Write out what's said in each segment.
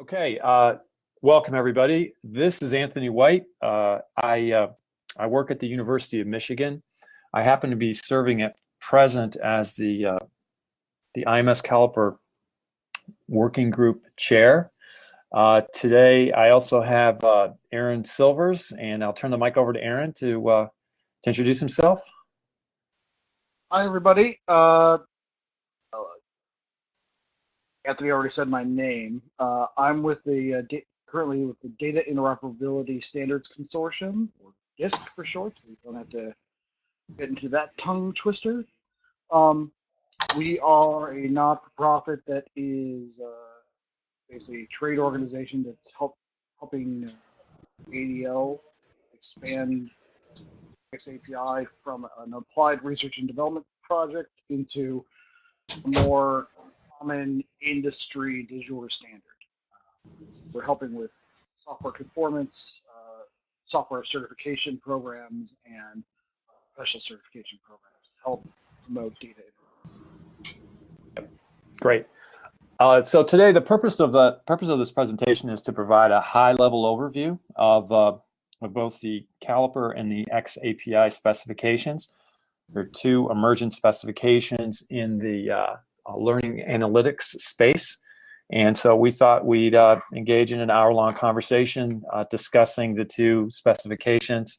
Okay, uh, welcome everybody. This is Anthony Whyte. Uh, I, uh, I work at the University of Michigan. I happen to be serving at present as the, uh, the IMS Caliper Working Group Chair. Uh, today, I also have uh, Aaron Silvers, and I'll turn the mic over to Aaron to, to introduce himself. Hi, everybody. Anthony already said my name. Uh, I'm with the uh, currently with the Data Interoperability Standards Consortium, or DISC for short, so you don't have to get into that tongue twister. Um, we are a not-for-profit that is uh, basically a trade organization that's help, helping ADL expand XAPI from an applied research and development project into more common industry jure standard. Uh, we're helping with software conformance, uh, software certification programs, and special certification programs to help promote data. Great. Uh, so today, the purpose of the purpose of this presentation is to provide a high-level overview of uh, of both the caliper and the XAPI specifications. There are two emergent specifications in the uh, learning analytics space. And so we thought we'd uh, engage in an hour-long conversation uh, discussing the two specifications,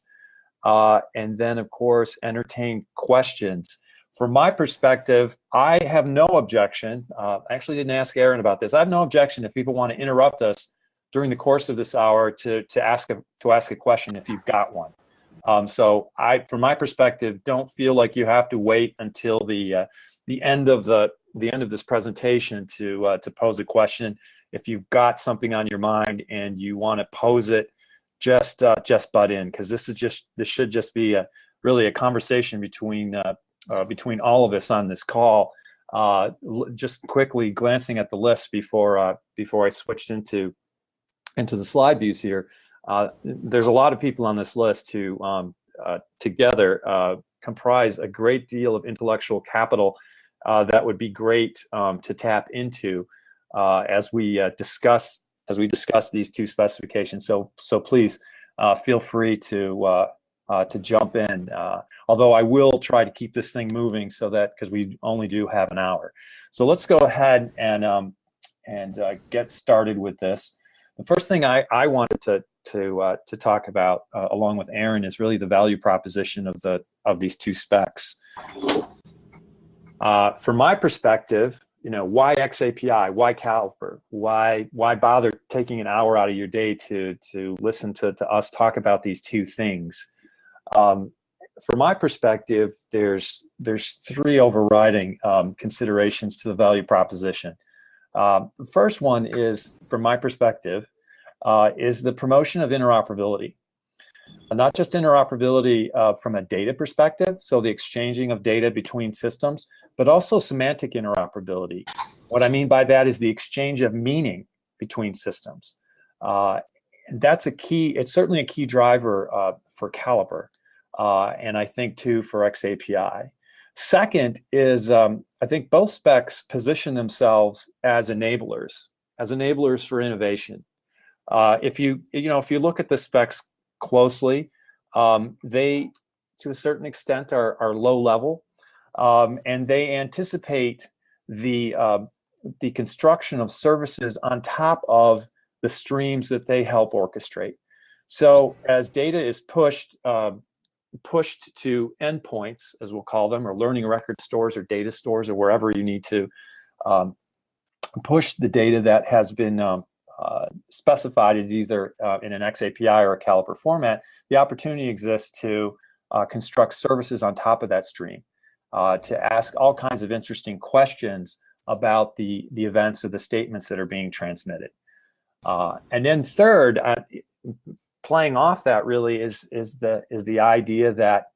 uh, and then, of course, entertain questions. From my perspective, I have no objection. Uh, I actually didn't ask Aaron about this. I have no objection if people want to interrupt us during the course of this hour to, to, ask, a, to ask a question if you've got one. Um, so I, from my perspective, don't feel like you have to wait until the, uh, the end of the the end of this presentation to uh, to pose a question. If you've got something on your mind and you want to pose it, just uh, just butt in because this is just this should just be a really a conversation between uh, uh between all of us on this call. Uh, just quickly glancing at the list before uh, before I switched into into the slide views here. there's a lot of people on this list who um, together comprise a great deal of intellectual capital uh, that would be great um, to tap into uh, as we uh, discuss as we discuss these two specifications. So so please uh, feel free to uh, uh, to jump in. although I will try to keep this thing moving so that because we only do have an hour. So let's go ahead and um, and get started with this. The first thing I, I wanted to to to talk about along with Aaron is really the value proposition of the of these two specs. Uh, from my perspective, you know, why XAPI? Why Caliper? Why why bother taking an hour out of your day to to listen to, to us talk about these two things? Um, from my perspective, there's there's three overriding um, considerations to the value proposition. Um, the first one is, from my perspective, uh, is the promotion of interoperability. not just interoperability uh, from a data perspective, so the exchanging of data between systems, but also semantic interoperability. What I mean by that is the exchange of meaning between systems. Uh, and that's a key, it's certainly a key driver uh, for Caliper, uh, and I think too for XAPI. Second is, um, I think both specs position themselves as enablers, as enablers for innovation. Uh, if you, you know, if you look at the specs closely, um, they, to a certain extent, are, are low level um, and they anticipate the uh, the construction of services on top of the streams that they help orchestrate. So as data is pushed uh, pushed to endpoints, as we'll call them, or learning record stores or data stores or wherever you need to um, push the data that has been um, uh, specified as either uh, in an XAPI or a Caliper format, the opportunity exists to uh, construct services on top of that stream uh, to ask all kinds of interesting questions about the, the events or the statements that are being transmitted. Uh, and then third, playing off that really is, is, the, is the idea that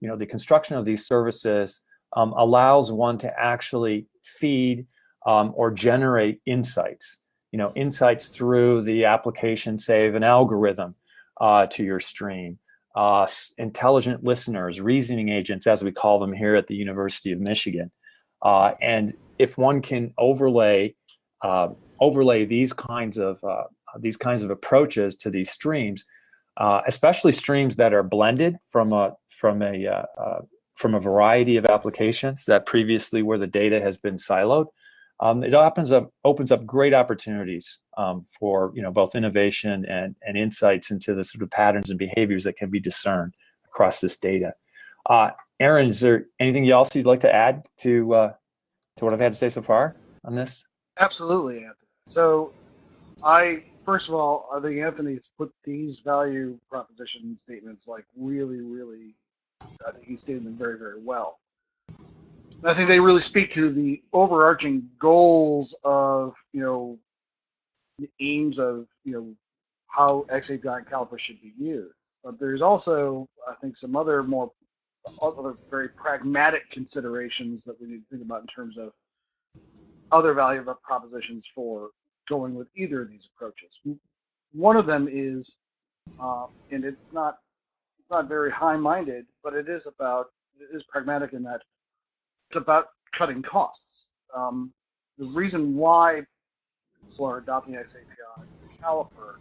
you know, the construction of these services um, allows one to actually feed um, or generate insights. You know, insights through the application, of an algorithm uh, to your stream, uh, intelligent listeners, reasoning agents, as we call them here at the University of Michigan. Uh, and if one can overlay uh, overlay these kinds of uh, these kinds of approaches to these streams, uh, especially streams that are blended from a from a from a variety of applications that previously where the data has been siloed, um, it opens up opens up great opportunities um, for you know both innovation and and insights into the sort of patterns and behaviors that can be discerned across this data. Uh, Aaron, is there anything else you'd like to add to uh, to what I've had to say so far on this? Absolutely, Anthony. So, I first of all, I think Anthony's put these value proposition statements like really, really. I think he's stated them very, very well. I think they really speak to the overarching goals of you know the aims of you know how XAPI and Caliper should be used. But there's also I think some other more other very pragmatic considerations that we need to think about in terms of other value propositions for going with either of these approaches. One of them is, uh, and it's not it's not very high-minded, but it is about it is pragmatic in that about cutting costs. Um, the reason why people are adopting XAPI Caliper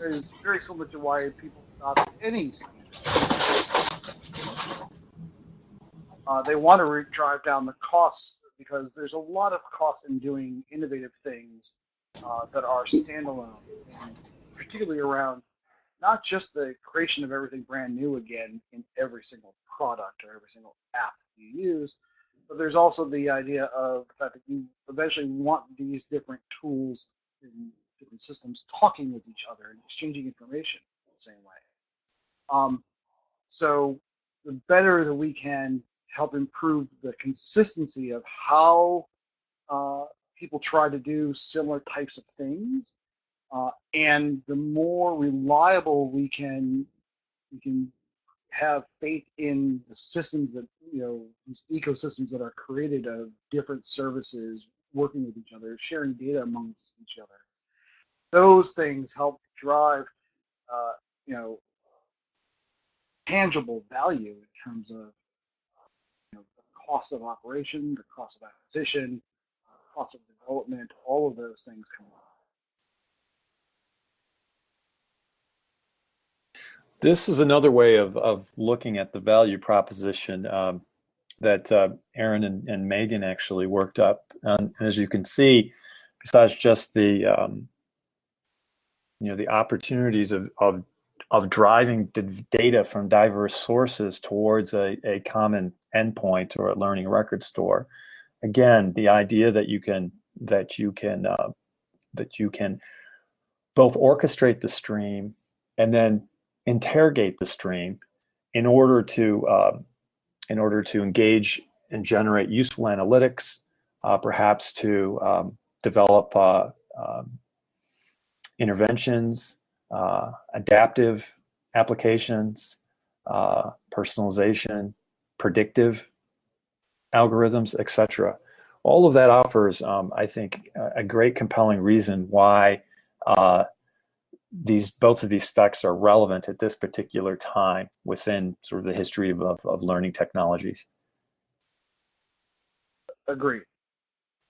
is very similar to why people adopt any. Uh, they want to drive down the costs because there's a lot of costs in doing innovative things uh, that are standalone, and particularly around not just the creation of everything brand new again in every single product or every single app that you use, but there's also the idea of the fact that you eventually want these different tools in different systems talking with each other and exchanging information in the same way. Um, so the better that we can help improve the consistency of how uh, people try to do similar types of things, uh, and the more reliable we can we can have faith in the systems that you know these ecosystems that are created of different services working with each other, sharing data amongst each other. Those things help drive, uh, you know, tangible value in terms of you know, the cost of operation, the cost of acquisition, uh, cost of development. All of those things come up. This is another way of, of looking at the value proposition um, that uh, Aaron and, and, Megan actually worked up. And, as you can see, besides just the um, you know the opportunities of, of of driving data from diverse sources towards a, a common endpoint or a learning record store. Again, the idea that you can that you can uh, that you can both orchestrate the stream and then interrogate the stream in order to uh, in order to engage and generate useful analytics, uh, perhaps to um, develop uh, um, interventions, uh, adaptive applications, uh, personalization, predictive algorithms, etc. All of that offers, um, I think, a great compelling reason why uh, these both of these specs are relevant at this particular time within sort of the history of, of, of learning technologies. Agree.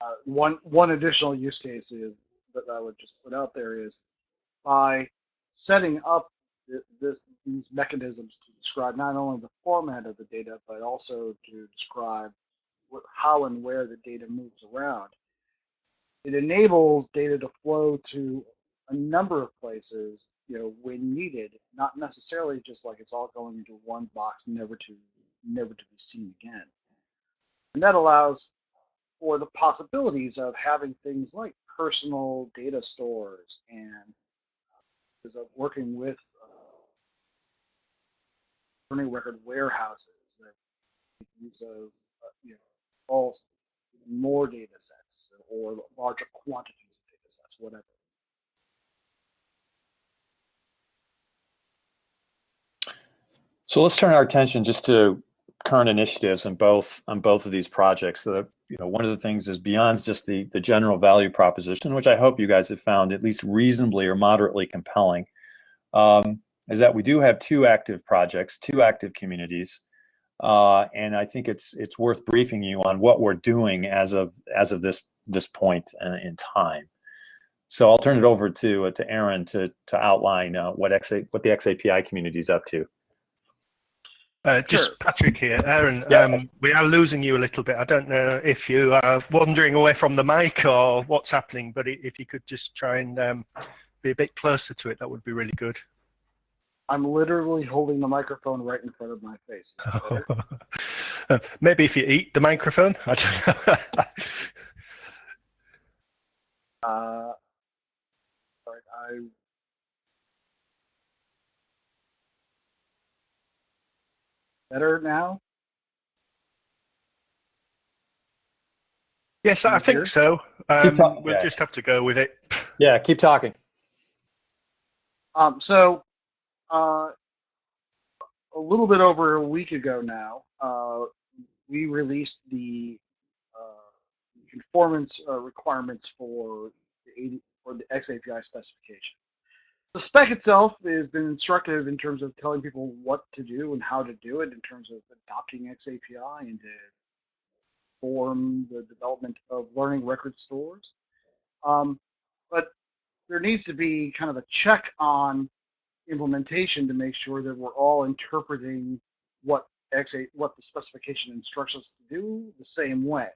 Uh, one one additional use case is that I would just put out there is by setting up this these mechanisms to describe not only the format of the data but also to describe what, how and where the data moves around. It enables data to flow to a number of places, you know, when needed, not necessarily just like it's all going into one box, never to never to be seen again. And that allows for the possibilities of having things like personal data stores and is of working with uh, learning record warehouses that use of uh, you know all more data sets or larger quantities of data sets, whatever. So let's turn our attention just to current initiatives on both on both of these projects. So, you know, one of the things is beyond just the the general value proposition, which I hope you guys have found at least reasonably or moderately compelling, um, is that we do have two active projects, two active communities, uh, and I think it's it's worth briefing you on what we're doing as of as of this this point in time. so I'll turn it over to uh, to Aaron to to outline uh, what XA, what the XAPI community is up to. Uh, just Sure. Patrick here, Aaron. Yeah. Um, we are losing you a little bit. I don't know if you are wandering away from the mic or what's happening, but if you could just try and um, be a bit closer to it, that would be really good. I'm literally holding the microphone right in front of my face. Is that better? Uh, Maybe if you eat the microphone. I don't know. Uh, all right, I better now. yes, I think so. Um, talking, we'll yeah. just have to go with it. Yeah, keep talking. Um, so, uh, a little bit over a week ago now, uh, we released the uh, conformance uh, requirements for the 80, for the XAPI specification. The spec itself has been instructive in terms of telling people what to do and how to do it in terms of adopting XAPI and to form the development of learning record stores. Um, but there needs to be kind of a check on implementation to make sure that we're all interpreting what X8, what the specification instructs us to do the same way.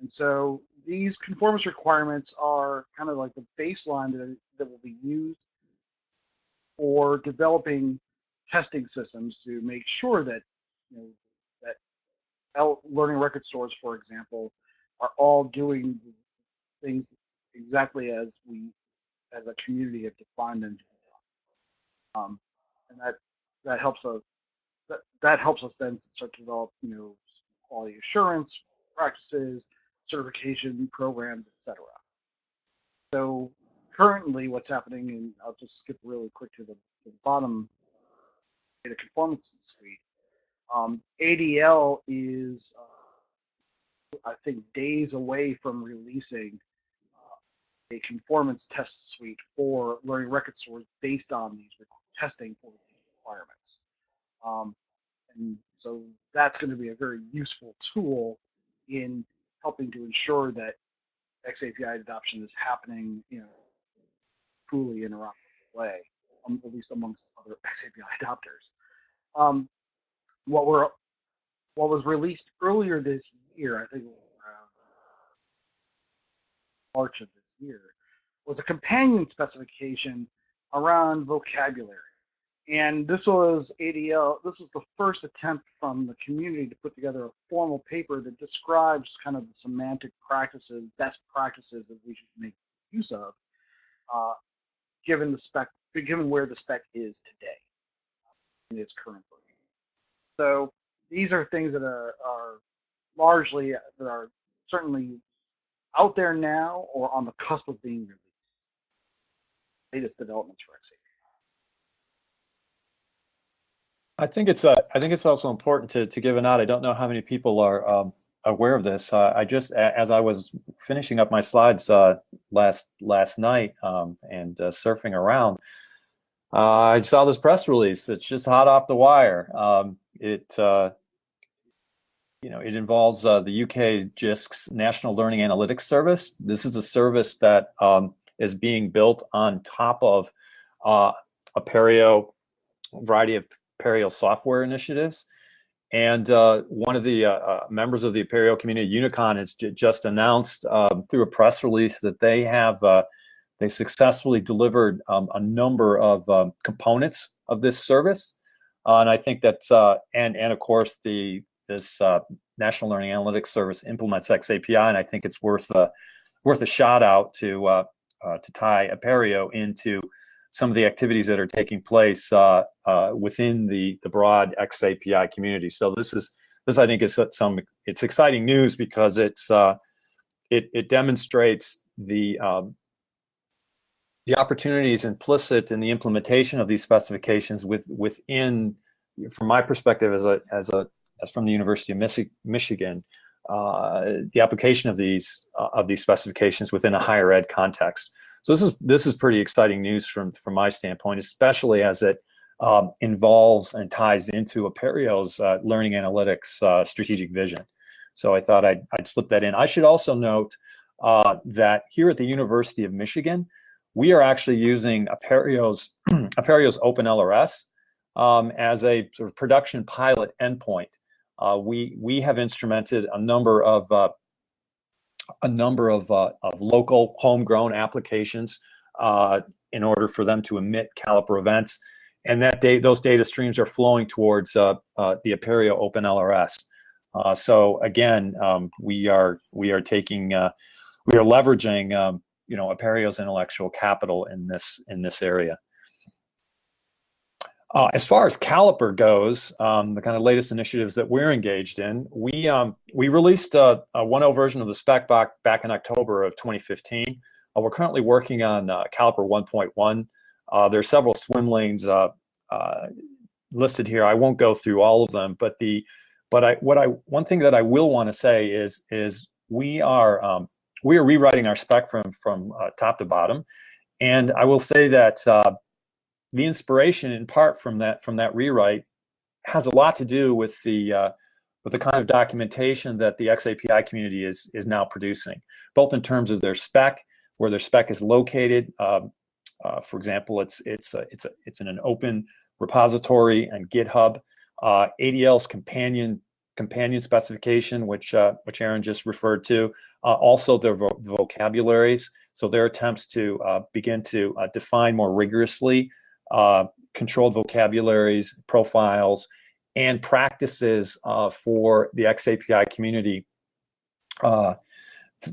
And so these conformance requirements are kind of like the baseline that, that will be used for developing testing systems to make sure that you know that L- learning record stores, for example, are all doing things exactly as we as a community have defined them. Um, and that that helps us that, that helps us then start to develop you know quality assurance practices, certification programs, etc. So currently, what's happening, and I'll just skip really quick to the, the bottom data conformance suite. Um, ADL is, uh, I think, days away from releasing a conformance test suite for learning record stores based on these testing for requirements. Um, and so that's going to be a very useful tool in helping to ensure that XAPI adoption is happening, you know, truly interoperable way, um, at least amongst other XAPI adopters. Um, what were what was released earlier this year, I think March of this year, was a companion specification around vocabulary. And this was ADL, this was the first attempt from the community to put together a formal paper that describes kind of the semantic practices, best practices that we should make use of, uh, given the spec, given where the spec is today in its current version. So these are things that are, are largely, that are certainly out there now or on the cusp of being released. Latest developments for XAPI. I think it's uh, I think it's also important to to give a nod. I don't know how many people are um, aware of this. Uh, I just as I was finishing up my slides uh, last last night um, and uh, surfing around, uh, I saw this press release. It's just hot off the wire. Um, it uh, you know it involves uh, the UK JISC's National Learning Analytics Service. This is a service that um, is being built on top of uh, Apereo variety of Apereo software initiatives. And uh, one of the uh, uh, members of the Apereo community, Unicon, has just announced um, through a press release that they have uh, they successfully delivered um, a number of um, components of this service. Uh, and I think that's uh, and and of course the this National Learning Analytics Service implements XAPI, and I think it's worth a worth a shout out to to tie Apereo into some of the activities that are taking place uh, uh, within the the broad XAPI community. So this is this I think is some it's exciting news because it's uh, it it demonstrates the um, the opportunities implicit in the implementation of these specifications with within from my perspective as a as a as from the University of Michi- Michigan uh, the application of these uh, of these specifications within a higher ed context. So this is this is pretty exciting news from from my standpoint, especially as it um, involves and ties into Apereo's uh, learning analytics uh, strategic vision. So I thought I'd, I'd slip that in. I should also note uh, that here at the University of Michigan, we are actually using Apereo's, Apereo's OpenLRS um, as a sort of production pilot endpoint. Uh, we we have instrumented a number of uh, a number of, uh, of local homegrown applications uh, in order for them to emit caliper events, and that data, those data streams are flowing towards uh, uh, the Apereo OpenLRS. so again, um, we are we are taking we are leveraging um, you know Apereo's intellectual capital in this in this area. Uh, as far as Caliper goes, um, the kind of latest initiatives that we're engaged in, we um, we released a, a 1.0 version of the spec back, back in October of 2015. Uh, we're currently working on uh, Caliper 1.1. Uh, there are several swim lanes uh, uh, listed here. I won't go through all of them, but the but I what I one thing that I will want to say is is we are um, we are rewriting our spec from from top to bottom, and I will say that the inspiration in part from that from that rewrite has a lot to do with the uh, with the kind of documentation that the XAPI community is is now producing, both in terms of their spec, where their spec is located. Um, uh, for example, it's it's a, it's a, it's in an open repository and GitHub. Uh, ADL's companion companion specification, which uh, which Aaron just referred to, uh, also their vo vocabularies. So their attempts to uh, begin to uh, define more rigorously uh, controlled vocabularies, profiles, and practices uh, for the XAPI community. Uh,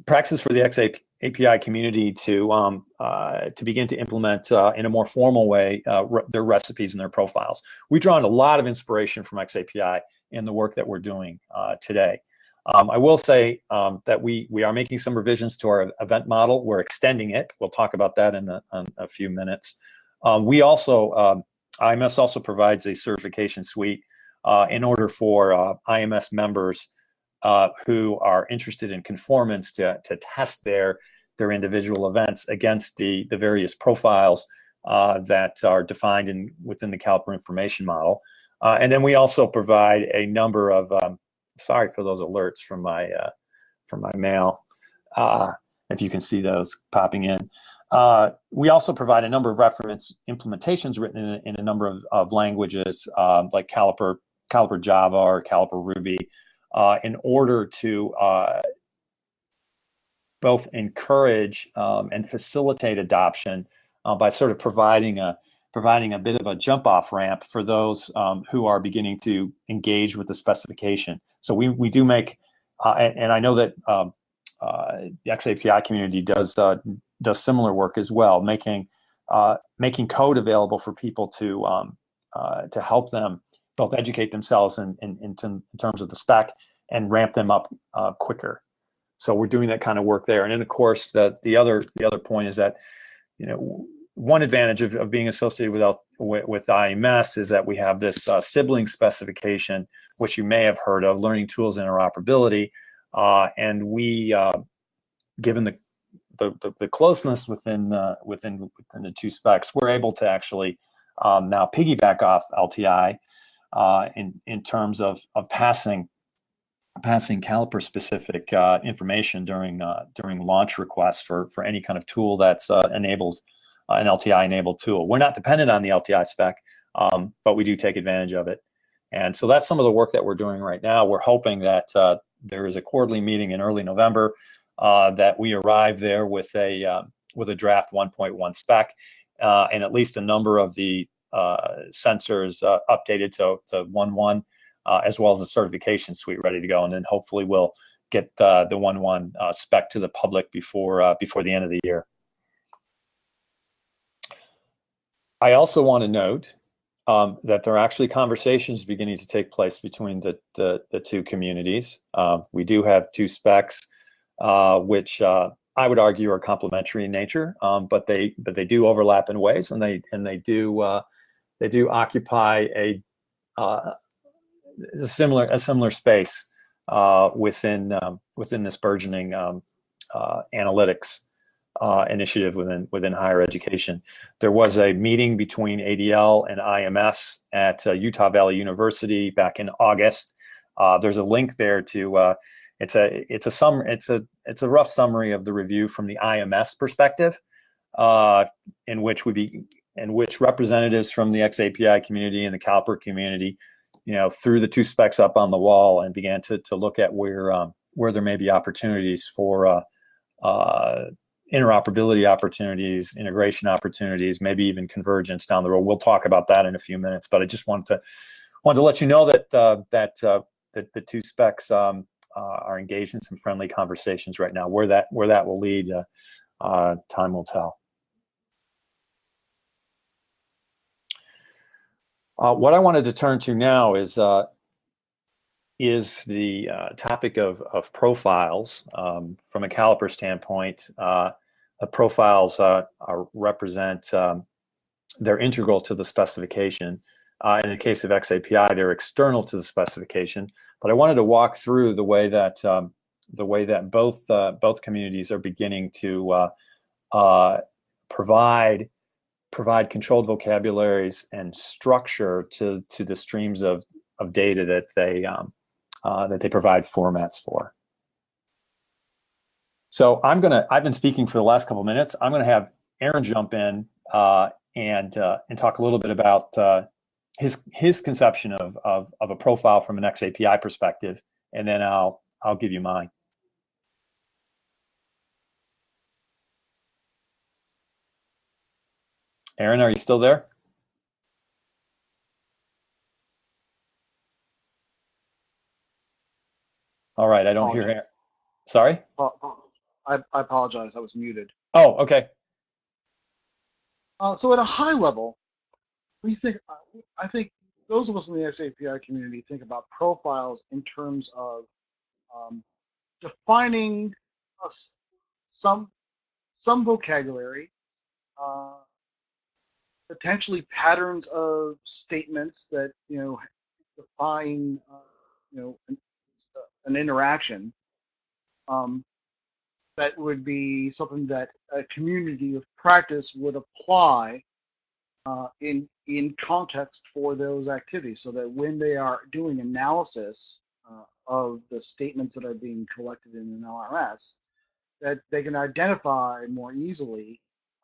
practices for the XAPI community to um, uh, to begin to implement uh, in a more formal way uh, re their recipes and their profiles. We draw on a lot of inspiration from XAPI in the work that we're doing today. Um, I will say um, that we we are making some revisions to our event model. We're extending it. We'll talk about that in a, in a few minutes. Um, we also, um, IMS also provides a certification suite uh, in order for uh, IMS members uh, who are interested in conformance to, to test their, their individual events against the, the various profiles uh, that are defined in, within the Caliper information model. Uh, and then we also provide a number of, um, sorry for those alerts from my, uh, from my mail, if you can see those popping in. Uh, we also provide a number of reference implementations written in, in a number of, of languages um, like Caliper, Caliper Java or Caliper Ruby uh, in order to uh, both encourage um, and facilitate adoption uh, by sort of providing a providing a bit of a jump off ramp for those um, who are beginning to engage with the specification. So we, we do make, uh, and, and, I know that um, uh, the XAPI community does uh, does similar work as well, making uh, making code available for people to um, uh, to help them both educate themselves in, in, in, terms of the spec and ramp them up uh, quicker. So we're doing that kind of work there. And then of course the the other the other point is that you know one advantage of, of being associated with, with, with IMS is that we have this uh, sibling specification, which you may have heard of, learning tools interoperability. Uh, and we, uh, given the the, the, the closeness within uh, within within the two specs, we're able to actually um, now piggyback off LTI uh, in in terms of of passing passing caliper specific uh, information during uh, during launch requests for for any kind of tool that's uh, enabled uh, an LTI enabled tool. We're not dependent on the LTI spec, um, but we do take advantage of it. And so that's some of the work that we're doing right now. We're hoping that there is a quarterly meeting in early November uh, that we arrive there with a uh, with a draft 1.1 spec uh, and at least a number of the uh, sensors uh, updated to, to 1.1 as well as a certification suite ready to go and then hopefully we'll get the 1.1 spec to the public before before the end of the year. I also want to note um, that there are actually conversations beginning to take place between the, the, the two communities. Um, we do have two specs uh, which uh, I would argue are complementary in nature, um, but they but they do overlap in ways, and they and they do uh, they do occupy a, uh, a similar a similar space uh, within um, within this burgeoning um, analytics initiative within within higher education. There was a meeting between ADL and IMS at Utah Valley University back in August. there's a link there to it's a it's a sum it's a it's a rough summary of the review from the IMS perspective, uh, in which we be in which representatives from the XAPI community and the Caliper community, you know, threw the two specs up on the wall and began to to look at where um, where there may be opportunities for uh, uh, interoperability opportunities, integration opportunities, maybe even convergence down the road. We'll talk about that in a few minutes, but I just wanted to wanted to let you know that uh, that uh, that the two specs um, are engaged in some friendly conversations right now. Where that where that will lead, uh, uh, time will tell. Uh, what I wanted to turn to now is is the topic of of profiles um, from a caliper standpoint. The profiles represent um, they're integral to the specification. Uh, in the case of XAPI, they're external to the specification. But I wanted to walk through the way that um, the way that both uh, both communities are beginning to uh, uh provide provide controlled vocabularies and structure to to the streams of of data that they um, uh, that they provide formats for. So I'm gonna I've been speaking for the last couple minutes. I'm gonna have Aaron jump in uh, and and talk a little bit about his his conception of, of of a profile from an XAPI perspective, and then I'll I'll give you mine. Aaron, are you still there? All right, I don't hear Aaron. Sorry? I, I apologize, I was muted. Oh, okay. Uh, so at a high level, we think uh, I think those of us in the XAPI community think about profiles in terms of um, defining a, some some vocabulary, uh, potentially patterns of statements that you know define uh, you know an, uh, an interaction. Um, that would be something that a community of practice would apply uh, in in context for those activities so that when they are doing analysis uh, of the statements that are being collected in an LRS, that they can identify more easily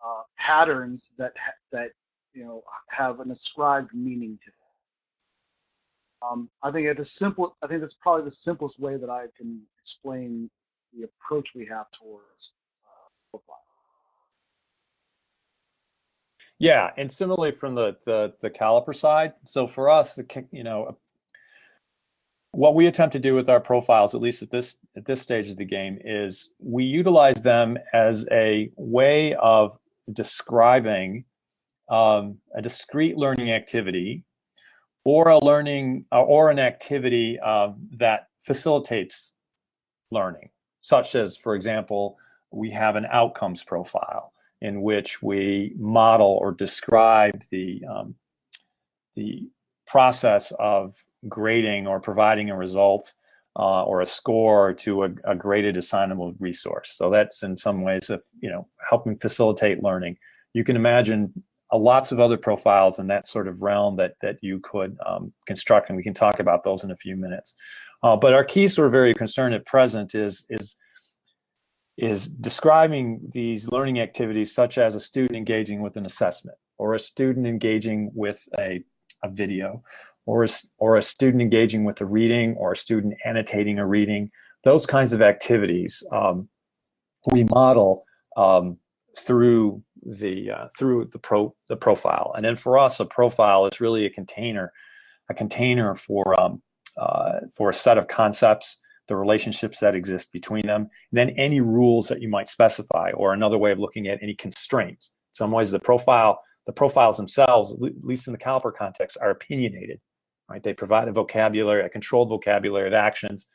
uh, patterns that that you know have an ascribed meaning to them. Um, I think at the simple, I think that's probably the simplest way that I can explain the approach we have towards uh, profile. Yeah, and similarly from the the, the caliper side. So for us, you know, what we attempt to do with our profiles, at least at this at this stage of the game, is we utilize them as a way of describing um, a discrete learning activity or a learning uh, or an activity uh, that facilitates learning, such as, for example, we have an outcomes profile in which we model or describe the um, the process of grading or providing a result uh, or a score to a, a, graded assignable resource. So that's in some ways, of, you know, helping facilitate learning. You can imagine uh, lots of other profiles in that sort of realm that that you could um, construct, and we can talk about those in a few minutes. Uh, but our key sort of very concern at present is is is describing these learning activities such as a student engaging with an assessment or a student engaging with a, a video or a, or a student engaging with a reading or a student annotating a reading. Those kinds of activities um, we model um, through the uh, through the pro the profile. And then for us, a profile is really a container, a container for um, uh, for a set of concepts the relationships that exist between them, then any rules that you might specify, or another way of looking at any constraints. In some ways, the profile, the profiles themselves, at least in the caliper context, are opinionated. Right? They provide a vocabulary, a controlled vocabulary of actions.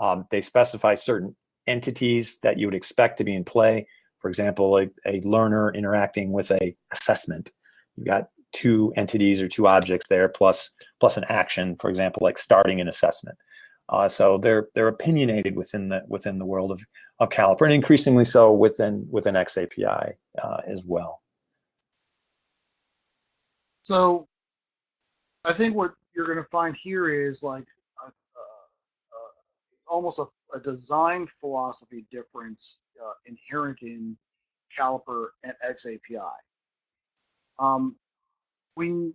Um, they specify certain entities that you would expect to be in play. For example, a, a learner interacting with a assessment. You've got two entities or two objects there, plus plus an action, for example, like starting an assessment. Uh, so they're they're opinionated within the within the world of of Caliper, and increasingly so within within XAPI uh, as well. So, I think what you're going to find here is like uh, almost a, a design philosophy difference uh, inherent in Caliper and XAPI. Um, we,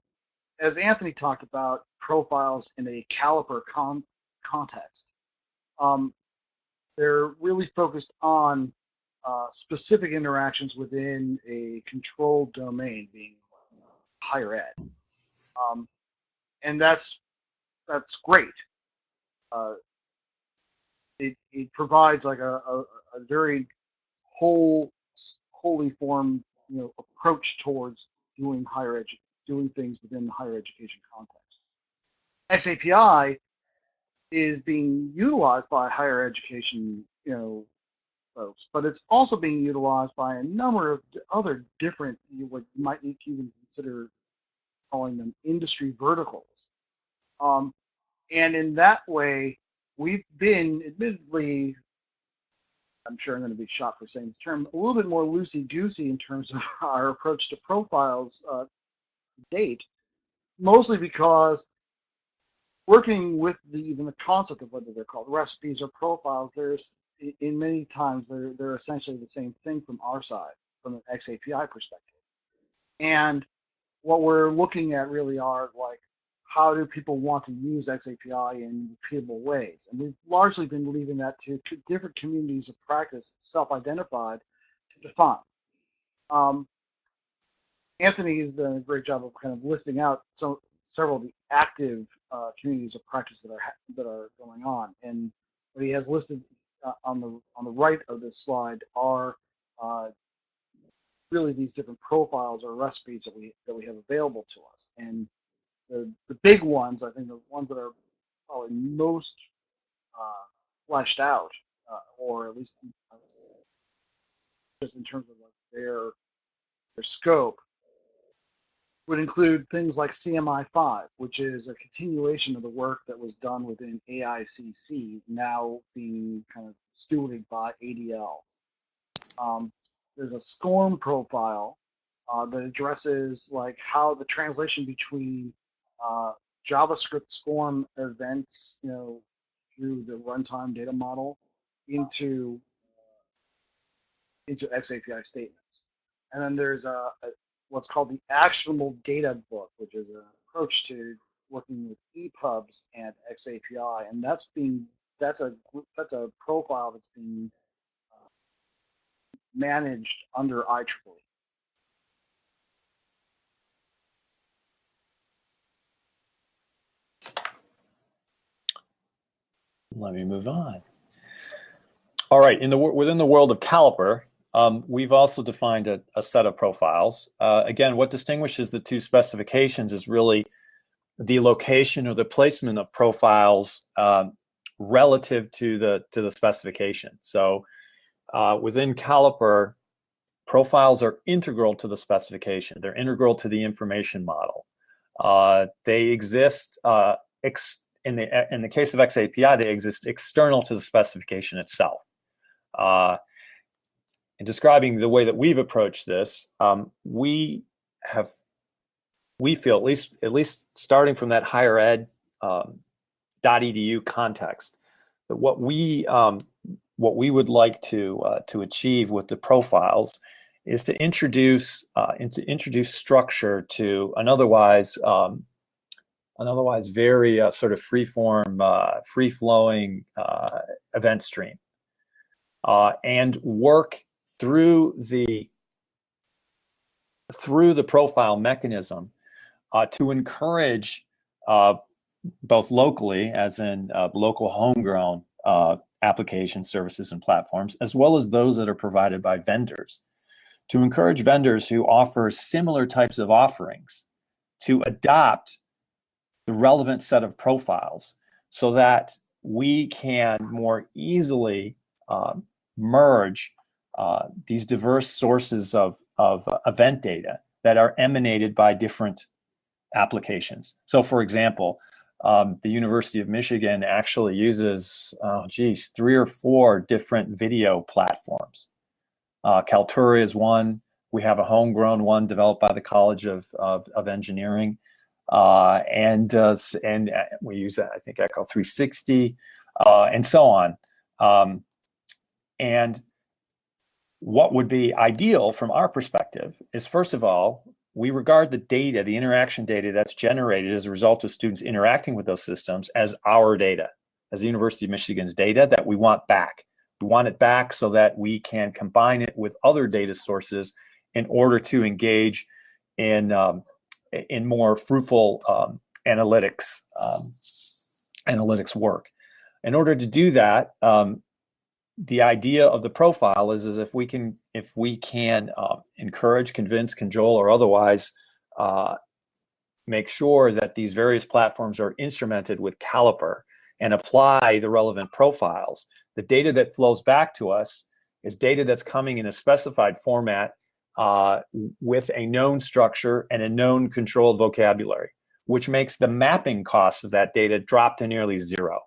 as Anthony talked about, profiles in a Caliper con context. Um, they're really focused on uh, specific interactions within a controlled domain, being higher ed, um, and that's that's great. Uh, it, it provides like a, a, a very whole, wholly formed, you know, approach towards doing higher edu- doing things within the higher education context. XAPI is being utilized by higher education, you know, folks, but it's also being utilized by a number of other different, you would might even consider calling them industry verticals. Um, and in that way, we've been admittedly, I'm sure I'm going to be shot for saying this term, a little bit more loosey-goosey in terms of our approach to profiles uh, to date, mostly because working with the, even the concept of whether they're called recipes or profiles, there's in many times they're they're essentially the same thing from our side, from an XAPI perspective. And what we're looking at really are like how do people want to use XAPI in repeatable ways? And we've largely been leaving that to different communities of practice, self-identified, to define. Um, Anthony has done a great job of kind of listing out some several of the active uh, communities of practice that are that are going on, and what he has listed uh, on the on the right of this slide are uh, really these different profiles or recipes that we that we have available to us. And the the big ones, I think, the ones that are probably most uh, fleshed out, uh, or at least just in terms of like their their scope, would include things like CMI5, which is a continuation of the work that was done within AICC, now being kind of stewarded by ADL. Um, there's a SCORM profile uh, that addresses like how the translation between uh, JavaScript SCORM events, you know, through the runtime data model into into XAPI statements. And then there's a, a what's called the actionable data book, which is an approach to working with EPUBs and XAPI, and that's being that's a that's a profile that's being uh, managed under IEEE. Let me move on. All right, in the within the world of Caliper, um, we've also defined a, a set of profiles. Uh, again, what distinguishes the two specifications is really the location or the placement of profiles um, relative to the to the specification. So uh, within Caliper, profiles are integral to the specification. They're integral to the information model. Uh, they exist uh, in the in the case of XAPI, they exist external to the specification itself. In describing the way that we've approached this, um, we have, we feel at least at least starting from that higher ed um, .edu context, that what we um, what we would like to uh, to achieve with the profiles is to introduce uh, to introduce structure to an otherwise um, an otherwise very uh, sort of free form, uh, free flowing uh, event stream, uh, and work through the through the profile mechanism uh, to encourage uh, both locally, as in uh, local homegrown uh, application services and platforms, as well as those that are provided by vendors, to encourage vendors who offer similar types of offerings to adopt the relevant set of profiles so that we can more easily uh, merge uh, these diverse sources of, of uh, event data that are emanated by different applications. So for example, um, the University of Michigan actually uses, oh geez, three or four different video platforms. Uh, Kaltura is one. We have a homegrown one developed by the College of, of, of Engineering. Uh, and uh, and uh, we use, I think, Echo 360. uh, and so on. Um, and what would be ideal from our perspective is first of all, we regard the data, the interaction data that's generated as a result of students interacting with those systems as our data, as the University of Michigan's data that we want back. We want it back so that we can combine it with other data sources in order to engage in um, in more fruitful um, analytics um, analytics work. In order to do that, um, the idea of the profile is, is if we can if we can uh, encourage, convince, cajole, or otherwise uh, make sure that these various platforms are instrumented with Caliper and apply the relevant profiles, the data that flows back to us is data that's coming in a specified format uh, with a known structure and a known controlled vocabulary, which makes the mapping costs of that data drop to nearly zero.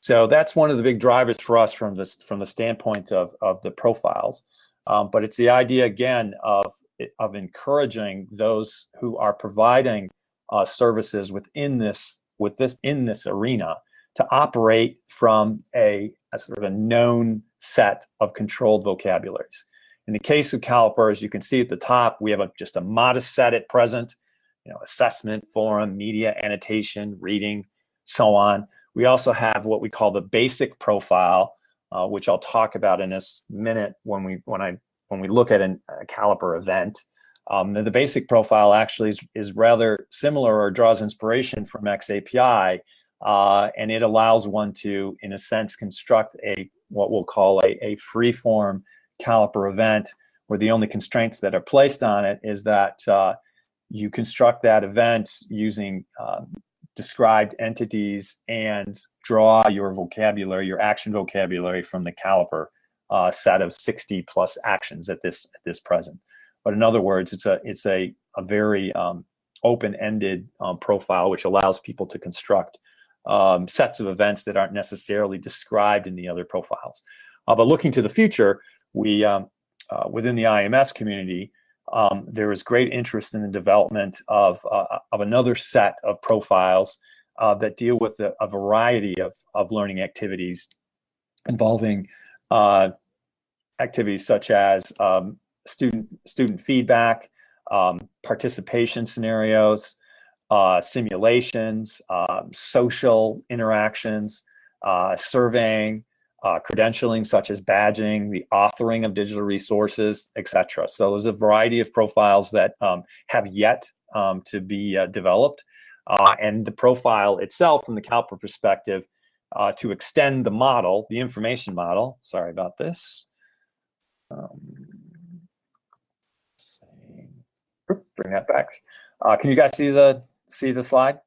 So that's one of the big drivers for us from this from the standpoint of, of the profiles. Um, but it's the idea again of of encouraging those who are providing uh, services within this with this in this arena to operate from a, a sort of a known set of controlled vocabularies. In the case of Caliper, as you can see at the top, we have a, just a modest set at present, you know, assessment, forum, media, annotation, reading, so on. We also have what we call the basic profile, uh, which I'll talk about in a minute when we when I when we look at an, a Caliper event. Um, the basic profile actually is, is rather similar or draws inspiration from XAPI, uh, and it allows one to, in a sense, construct a what we'll call a, a free-form Caliper event, where the only constraints that are placed on it is that uh, you construct that event using um, described entities and draw your vocabulary, your action vocabulary from the Caliper uh, set of 60 plus actions at this at this present. But in other words, it's a it's a a very um, open-ended um, profile which allows people to construct um, sets of events that aren't necessarily described in the other profiles. Uh, but looking to the future, we um, uh, within the IMS community, um, there is great interest in the development of, uh, of another set of profiles uh, that deal with a, a, variety of, of learning activities involving uh, activities such as um, student, student feedback, um, participation scenarios, uh, simulations, um, social interactions, uh, surveying, uh, credentialing such as badging, the authoring of digital resources, etc. So there's a variety of profiles that um, have yet um, to be uh, developed. Uh, and the profile itself from the Caliper perspective uh, to extend the model, the information model, sorry about this. Um, bring that back. Uh, can you guys see the see the slide?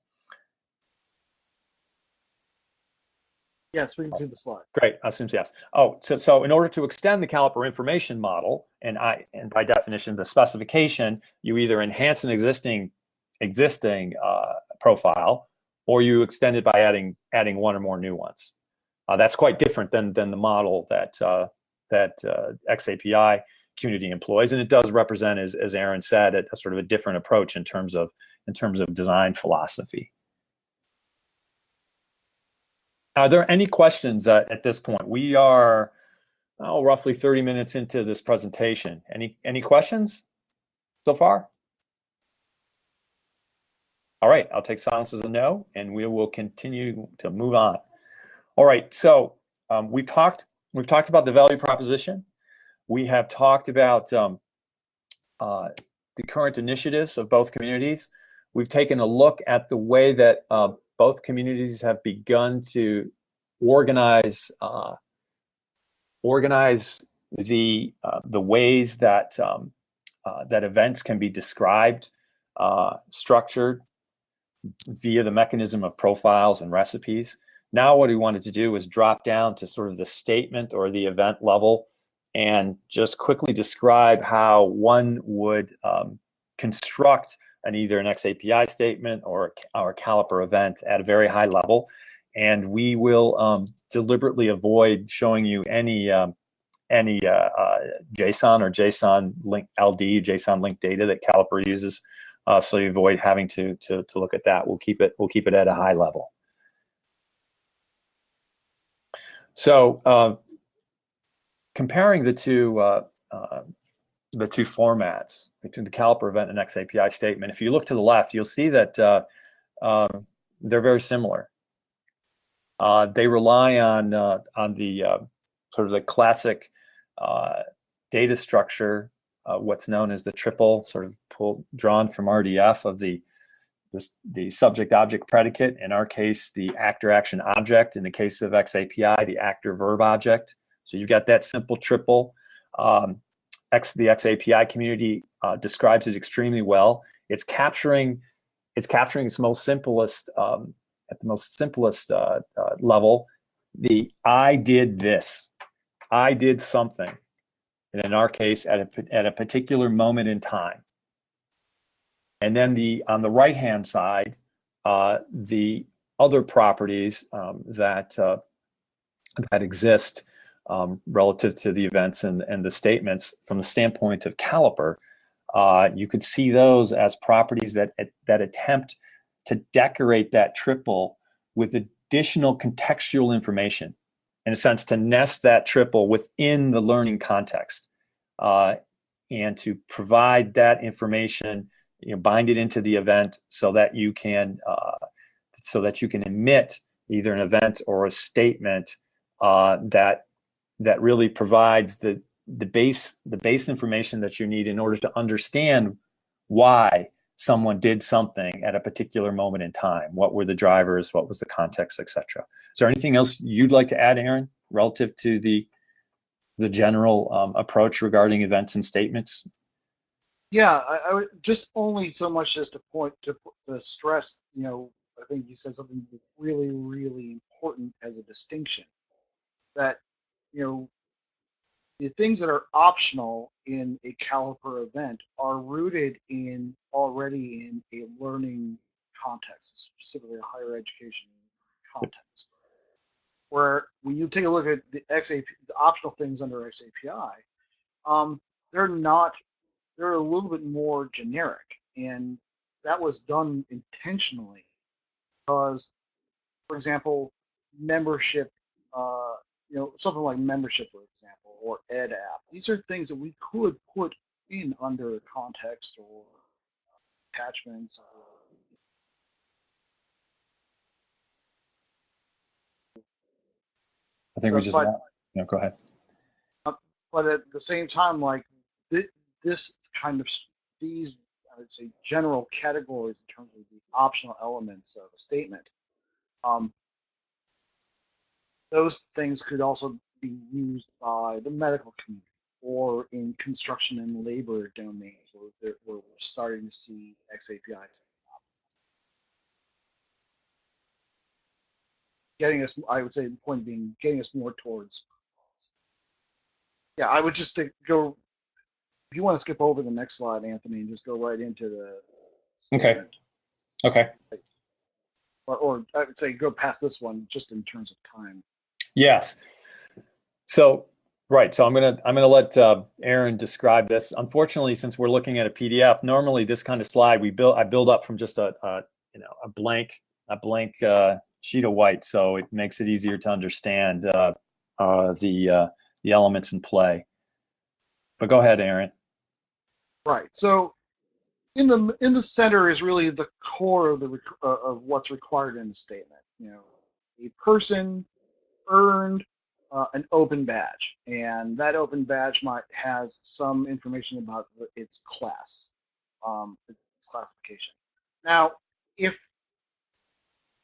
Yes, we can see the slide. Great, assumes yes. Oh, so, so in order to extend the caliper information model, and I and by definition the specification, you either enhance an existing existing uh, profile, or you extend it by adding adding one or more new ones. Uh, that's quite different than than the model that uh, that uh, XAPI community employs, and it does represent, as as Aaron said, a, a sort of a different approach in terms of in terms of design philosophy. Are there any questions uh, at this point? We are oh, roughly 30 minutes into this presentation. Any, any questions so far? All right, I'll take silence as a no, and we will continue to move on. All right, so um, we've talked we've talked about the value proposition. We have talked about um, uh, the current initiatives of both communities. We've taken a look at the way that uh, both communities have begun to organize uh, organize the uh, the ways that um, uh, that events can be described, uh, structured via the mechanism of profiles and recipes. Now, what we wanted to do was drop down to sort of the statement or the event level and just quickly describe how one would um, construct an either an XAPI statement or, our Caliper event at a very high level. And we will um, deliberately avoid showing you any um, any uh, uh, JSON or JSON link LD, JSON link data that Caliper uses. Uh, so you avoid having to, to, to look at that. We'll keep it, we'll keep it at a high level. So uh, comparing the two uh, uh, the two formats between the caliper event and XAPI statement, if you look to the left, you'll see that uh, um, they're very similar. Uh, they rely on uh, on the sort of the classic data structure, what's known as the triple, sort of pulled drawn from RDF of the the, the subject object predicate, in our case, the actor action object. In the case of XAPI, the actor verb object. So you've got that simple triple. Um, X, the XAPI community uh, describes it extremely well. It's capturing, it's capturing its most simplest, um, at the most simplest uh, uh, level, the I did this, I did something. And in our case, at a, at a particular moment in time. And then the on the right hand side, uh, the other properties um, that uh, that exist um, relative to the events and, and the statements from the standpoint of caliper, uh, you could see those as properties that that attempt to decorate that triple with additional contextual information, in a sense, to nest that triple within the learning context, uh, and to provide that information you know, bind it into the event so that you can uh, so that you can emit either an event or a statement uh, that that really provides the the base the base information that you need in order to understand why someone did something at a particular moment in time. What were the drivers? What was the context, etc. Is there anything else you'd like to add, Aaron, relative to the the general um, approach regarding events and statements? Yeah, I, I, would just only so much as to point to, to stress, you know, I think you said something really, really important as a distinction that, you know, the things that are optional in a caliper event are rooted in already in a learning context, specifically a higher education context. Where when you take a look at the XAP, the optional things under XAPI, um, they're not they're a little bit more generic, and that was done intentionally because, for example, membership, uh, you know, something like membership, for example, or edApp. These are things that we could put in under context or attachments. Or, I think we just. But, yeah, go ahead. Uh, but at the same time, like th this kind of these I would say general categories in terms of the optional elements of a statement. Um, those things could also be used by the medical community or in construction and labor domains where, where we're starting to see XAPIs. Getting us, I would say, the point being getting us more towards. Yeah, I would just think, go if you want to skip over the next slide, Anthony, and just go right into the statement. Okay. Okay. Or, or I would say go past this one just in terms of time. Yes. So right. So I'm gonna I'm gonna let uh, Aaron describe this. Unfortunately, since we're looking at a PDF, normally this kind of slide we build I build up from just a, a you know a blank a blank uh, sheet of white, so it makes it easier to understand uh, uh the uh, the elements in play. But go ahead, Aaron. Right. So in the in the center is really the core of the uh, of what's required in the statement. You know, a person earned uh, an open badge, and that open badge might has some information about its class, um, its classification. Now, if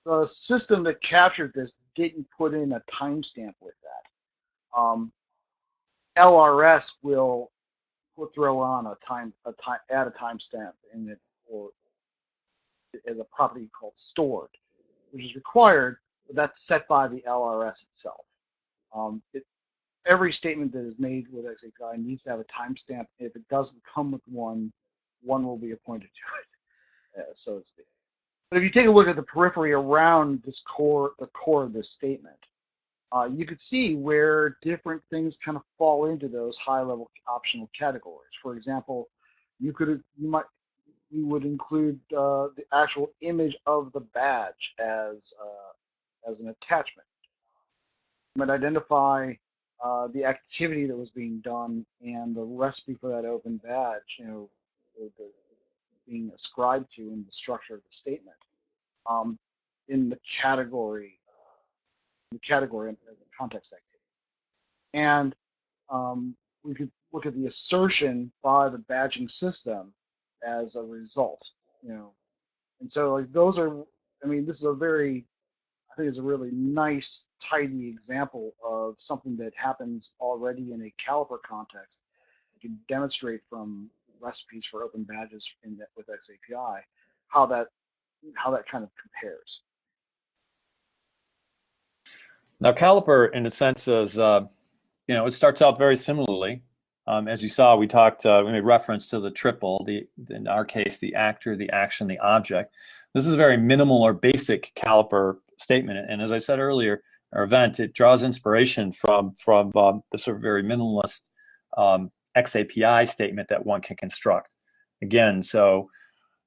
the system that captured this didn't put in a timestamp with that, um, LRS will we'll throw on a time a time add a timestamp in it or as a property called stored, which is required, that's set by the LRS itself. Um, it, every statement that is made with XAPI needs to have a timestamp. If it doesn't come with one, one will be appointed to it, uh, so to speak. But if you take a look at the periphery around this core, the core of this statement, uh, you could see where different things kind of fall into those high-level optional categories. For example, you could you might you would include uh, the actual image of the badge as uh, as an attachment. might identify uh, the activity that was being done and the recipe for that open badge, you know, the, being ascribed to in the structure of the statement um, in the category, the category the context activity. And um, we could look at the assertion by the badging system as a result, you know. And so like those are, I mean, this is a very, Think it's a really nice, tidy example of something that happens already in a caliper context. You can demonstrate from recipes for open badges in with XAPI how that how that kind of compares. Now, Caliper, in a sense, is uh, you know it starts out very similarly. Um, as you saw, we talked, uh, we made reference to the triple, the in our case, the actor, the action, the object. This is a very minimal or basic Caliper statement, and as I said earlier, our event it draws inspiration from from um, the sort of very minimalist um, XAPI statement that one can construct. Again, so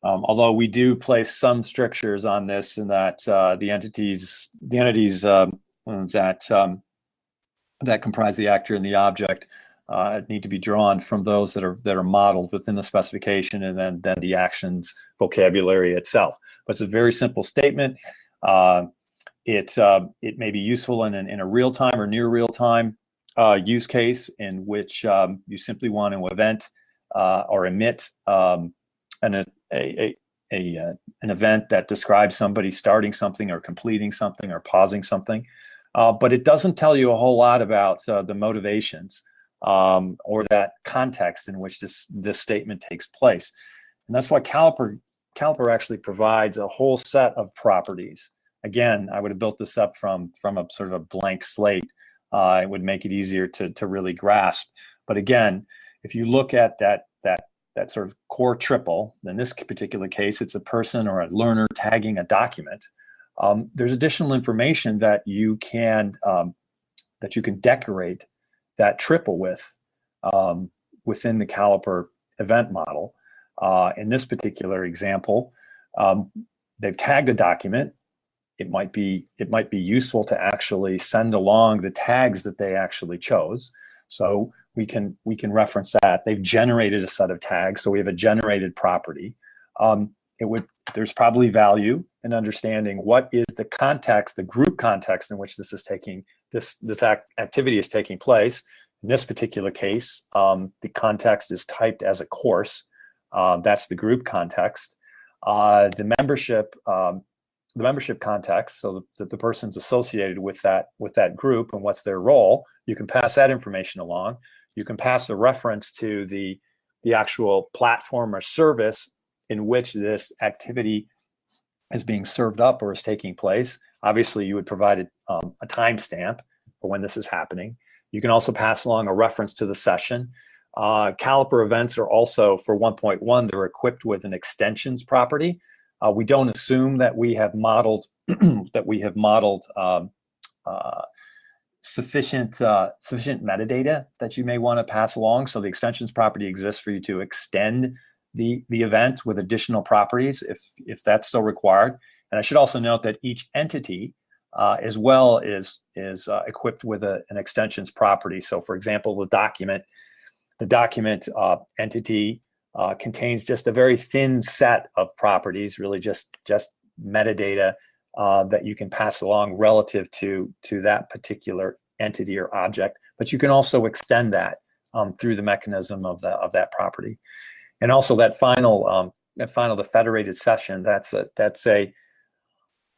um, although we do place some strictures on this and that uh, the entities, the entities um, that um, that comprise the actor and the object uh, need to be drawn from those that are that are modeled within the specification and then then the actions vocabulary itself. But it's a very simple statement. Uh, it uh, it may be useful in in a real time or near real time uh, use case in which um, you simply want to event uh, or emit um, an a, a, a uh, an event that describes somebody starting something or completing something or pausing something, uh, but it doesn't tell you a whole lot about uh, the motivations um, or that context in which this this statement takes place, and that's why Caliper Caliper actually provides a whole set of properties. Again, I would have built this up from from a sort of a blank slate. Uh, it would make it easier to to really grasp. But again, if you look at that that that sort of core triple. In this particular case, it's a person or a learner tagging a document. Um, there's additional information that you can um, that you can decorate that triple with um, within the Caliper event model. Uh, in this particular example, um, they've tagged a document. It might be it might be useful to actually send along the tags that they actually chose. So we can we can reference that. They've generated a set of tags, so we have a generated property. Um, it would there's probably value in understanding what is the context, the group context in which this is taking this this act, activity is taking place. In this particular case, um, the context is typed as a course. Uh, that's the group context. Uh, the membership um, the membership context, so that the, person's associated with that with that group and what's their role, you can pass that information along. You can pass a reference to the the actual platform or service in which this activity is being served up or is taking place. Obviously, you would provide a, um, a timestamp for when this is happening. You can also pass along a reference to the session. Uh, Caliper events are also, for 1.1, they're equipped with an extensions property. Uh, we don't assume that we have modeled that we have modeled um, uh, sufficient uh, sufficient metadata that you may want to pass along. So the extensions property exists for you to extend the the event with additional properties if if that's so required. And I should also note that each entity uh, as well is is uh, equipped with a, an extensions property. So for example, the document the document uh, entity uh, contains just a very thin set of properties, really just just metadata uh, that you can pass along relative to to that particular entity or object. But you can also extend that um, through the mechanism of the of that property, and also that final um, that final the federated session. That's a that's a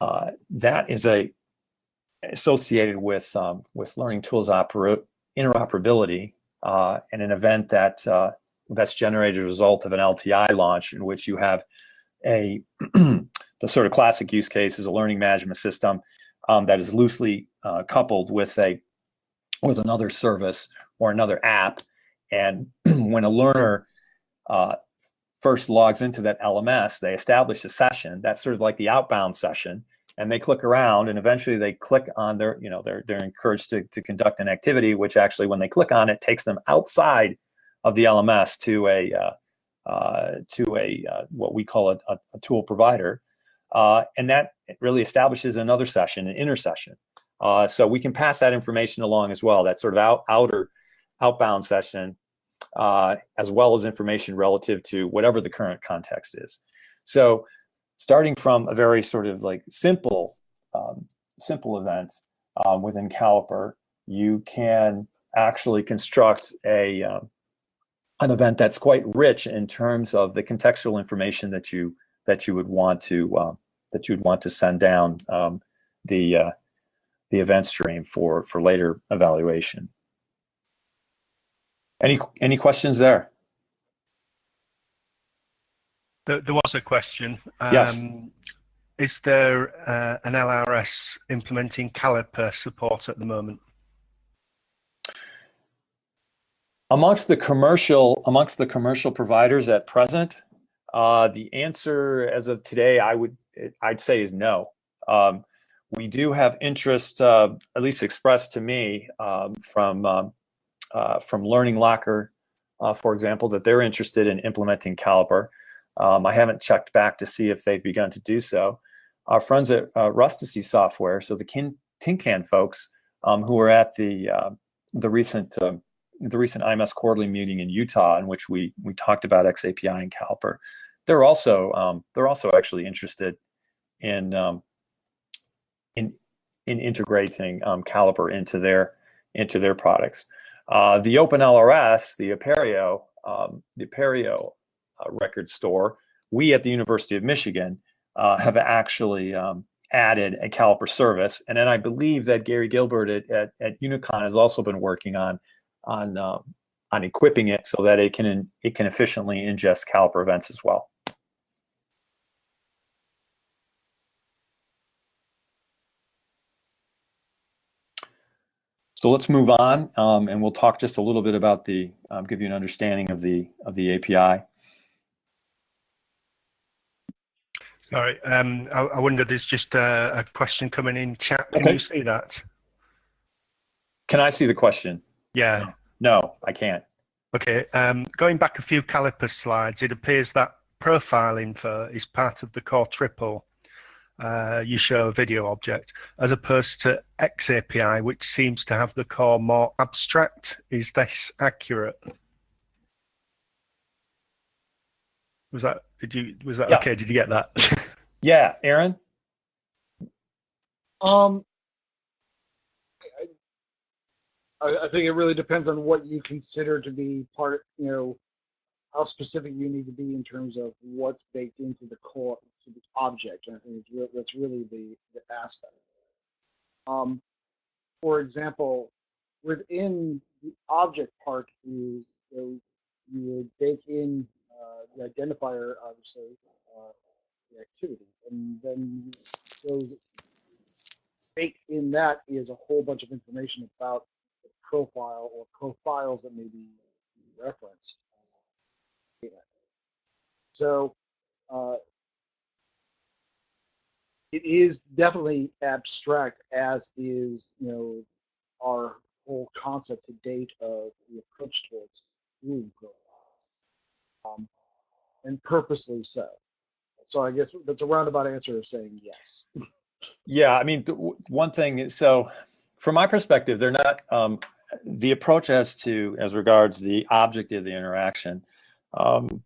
uh, that is a associated with um, with learning tools interoperability uh, and an event that uh, that's generated as a result of an LTI launch in which you have a the sort of classic use case is a learning management system um, that is loosely uh, coupled with a with another service or another app. And when a learner uh, first logs into that LMS, they establish a session. That's sort of like the outbound session. And they click around and eventually they click on their, you know, they're, they're encouraged to, to conduct an activity, which actually when they click on it takes them outside of the LMS to a uh, uh, to a uh, what we call a, a, tool provider, uh, and that really establishes another session, an intersession. Uh, so we can pass that information along as well. That sort of out, outer, outbound session, as well as information relative to whatever the current context is. So starting from a very sort of like simple, um, simple event um, within Caliper, you can actually construct a um, an event that's quite rich in terms of the contextual information that you that you would want to uh, that you'd want to send down um, the uh, the event stream for for later evaluation. Any any questions there? There, there was a question. Um, yes. Is there uh, an LRS implementing Caliper support at the moment? Amongst the commercial amongst the commercial providers at present, uh, the answer as of today, I would I'd say is no. Um, we do have interest, uh, at least expressed to me, um, from um, uh, from Learning Locker, uh, for example, that they're interested in implementing Caliper. Um, I haven't checked back to see if they've begun to do so. Our friends at uh, Rustici Software, so the Tin Can folks um, who were at the uh, the recent uh, the recent IMS quarterly meeting in Utah, in which we we talked about XAPI and Caliper, they're also um, they're also actually interested in um, in in integrating um, Caliper into their into their products. Uh, the OpenLRS, the Apereo, um, the Apereo uh, record store, we at the University of Michigan uh, have actually um, added a Caliper service, and then I believe that Gary Gilbert at, at, at Unicon has also been working on on um, on equipping it so that it can it can efficiently ingest Caliper events as well. So let's move on, um, and we'll talk just a little bit about the, um, give you an understanding of the of the API. Sorry, um, I, I wonder, there's just a, a, question coming in chat. Can okay. you see that? Can I see the question? Yeah. No, I can't. Okay, um, going back a few caliper slides, it appears that profile info is part of the core triple uh, you show a video object, as opposed to XAPI, which seems to have the core more abstract. Is this accurate? Was that, did you, was that yeah. okay? Did you get that? yeah, Aaron? Um, I, think it really depends on what you consider to be part, you know, how specific you need to be in terms of what's baked into the core to the object. And I think re that's really the, the aspect. Um, for example, within the object part, you you, would bake in uh, the identifier, obviously, uh, the activity, and then those baked in that is a whole bunch of information about profile or profiles that may be referenced. So uh, it is definitely abstract, as is you know our whole concept to date of the approach towards room profiles, um, and purposely so. So I guess that's a roundabout answer of saying yes. Yeah, I mean, one thing. Is so, from my perspective, they're not um, the approach as to as regards the object of the interaction. Um,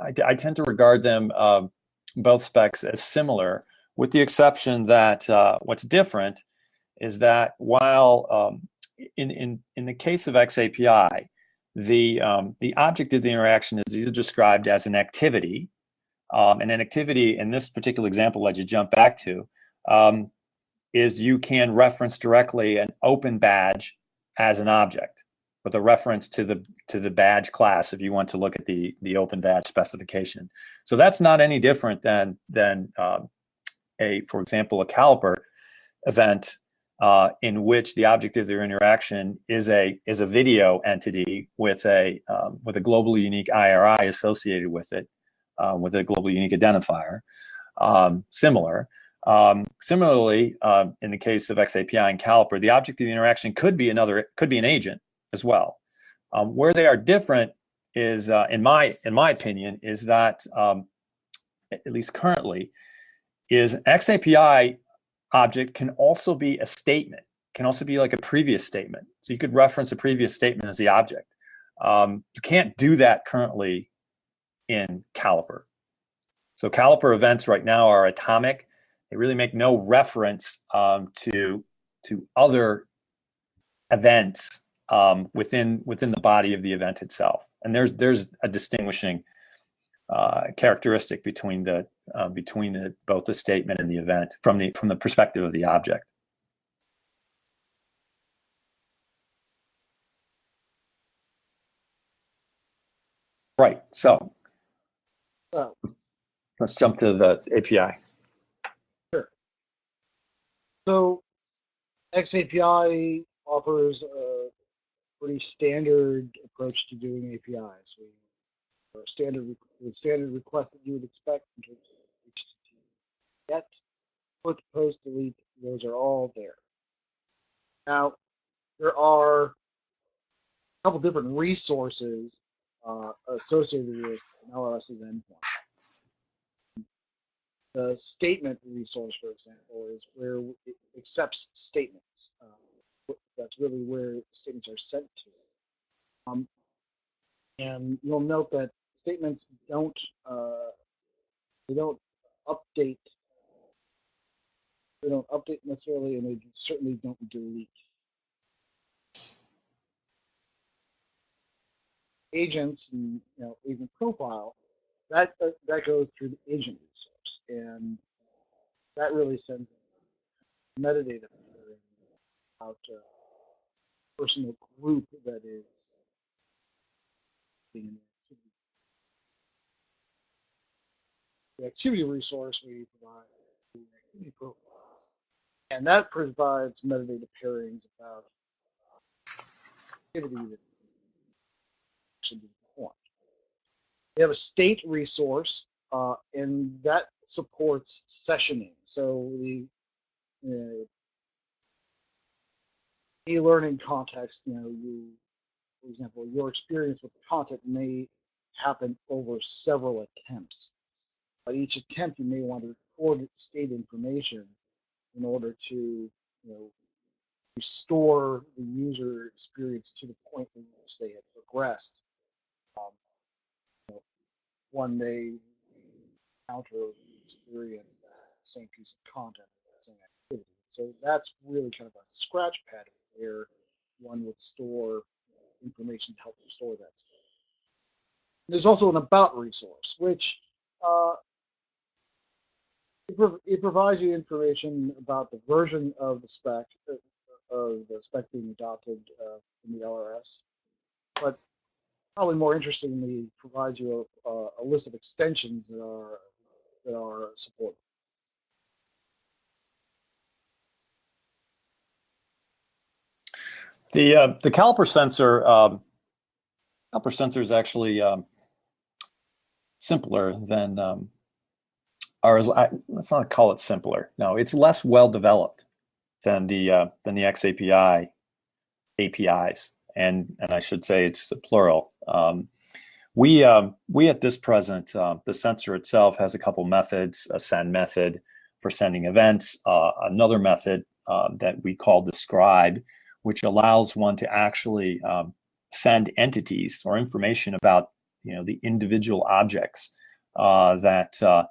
I, I, tend to regard them uh, both specs as similar with the exception that uh, what's different is that while um, in, in, in the case of XAPI, the, um, the object of the interaction is either described as an activity, um, and an activity in this particular example that you jump back to um, is you can reference directly an open badge as an object with a reference to the to the badge class if you want to look at the the open badge specification. So that's not any different than than uh, a, for example, a caliper event uh, in which the object of their interaction is a is a video entity with a um, with a globally unique IRI associated with it, uh, with a globally unique identifier. Um, similar. Um, similarly, uh, in the case of XAPI and Caliper, the object of the interaction could be another could be an agent as well. Um, where they are different is, uh, in my in my opinion, is that um, at least currently, is XAPI object can also be a statement, can also be like a previous statement. So you could reference a previous statement as the object. Um, you can't do that currently in Caliper. So Caliper events right now are atomic. They really make no reference um, to to other events um, within within the body of the event itself. And there's there's a distinguishing uh, characteristic between the uh, between the both the statement and the event from the from the perspective of the object. Right. So So, let's jump to the API. So XAPI offers a pretty standard approach to doing APIs. We or standard re- standard requests that you would expect in terms of HTTP get, put, post, delete. Those are all there. Now, there are a couple different resources uh, associated with an LRS's endpoint. The statement resource, for example, is where it accepts statements. Uh, that's really where statements are sent to. Um, and you'll note that statements don't uh, they don't update they don't update necessarily, and they certainly don't delete. Agents and you know agent profile that that goes through the agent resource, and that really sends metadata about a personal group that is being in the activity. The activity resource we provide the activity profile, and that provides metadata pairings about activity that should be. We have a state resource, uh, and that supports sessioning. So the uh, e-learning context, you know, you, for example, your experience with the content may happen over several attempts. But each attempt, you may want to record state information in order to, you know, restore the user experience to the point in which they had progressed. Um, one may encounter or experience the same piece of content, same activity. So that's really kind of a scratch pad where one would store information to help store that state. There's also an about resource, which uh, it, provides you information about the version of the spec uh, of the spec being adopted uh, in the LRS, but probably more interestingly provides you a, a, list of extensions that are that are supported. The uh, the caliper sensor um, caliper sensor is actually um, simpler than um, or is, I, let's not call it simpler. No, it's less well developed than the uh, than the XAPI APIs, and and I should say it's plural. Um, we um, we at this present uh, the sensor itself has a couple methods: a send method for sending events, uh, another method uh, that we call describe which allows one to actually um, send entities or information about you know the individual objects uh, that uh,